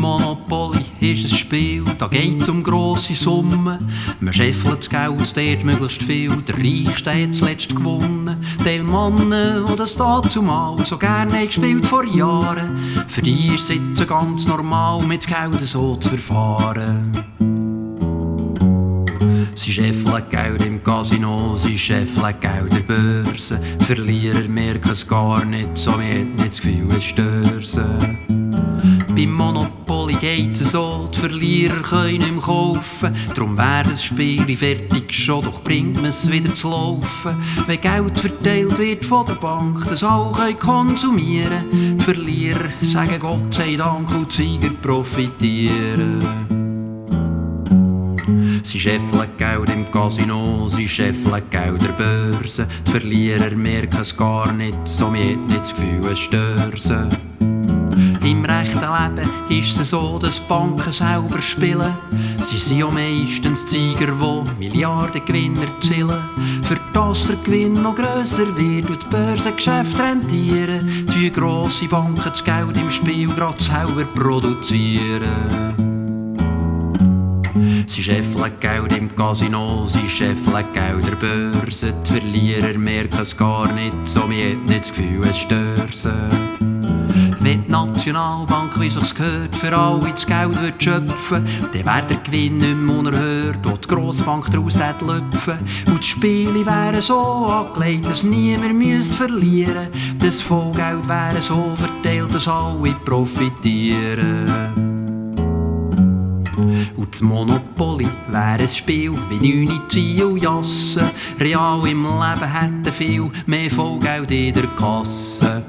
Monopoly ist ein Spiel, da geht's um grosse Summen. Man scheffelt das Geld, dort möglichst viel, der Reichste hat zuletzt gewonnen. Die Männer, die das dazumal so gerne gespielt vor Jahren, für die ist es ganz normal, mit Geld so zu verfahren. Sie scheffeln Geld im Casino, sie scheffeln Geld der Börse. Die Verlierer merken es gar nicht, so wie nicht das Gefühl, es stört sie. Beim Monopoly geht es so, die Verlierer können nicht mehr kaufen. Darum wäre das Spiel fertig schon, doch bringt man es wieder zu laufen. Wenn Geld verteilt wird von der Bank, das auch können konsumieren. Die Verlierer sagen Gott sei Dank und die Sieger profitieren. Sie scheffeln Geld im Casino, sie scheffeln Geld der Börse. Die Verlierer merken es gar nicht, so mir hat nicht das Gefühl, es stört rechten Leben ist es so, dass Banken selber spielen. Sie sind ja meistens Zeiger, die Milliardengewinne erzielen. Für das der Gewinn noch grösser wird und die Börsengeschäfte rentieren, tun grosse Banken das Geld im Spiel gerade selber produzieren. Sie scheffeln Geld im Casino, sie scheffeln Geld der Börse. Die Verlierer merken es gar nicht, so mir hat nicht das Gefühl, es stört. Wenn die Nationalbank, wie sich's gehört, für alle das Geld wird schöpfen, dann wäre der Gewinn nicht mehr unerhört und die Grossbank daraus lüpfen. Und die Spiele wären so angelegt, dass niemand müsste verlieren. Das Vollgeld wäre so verteilt, dass alle profitieren. Und das Monopoly wäre ein Spiel wie Neune und Jassen. Real im Leben hätten viel mehr Vollgeld in der Kasse.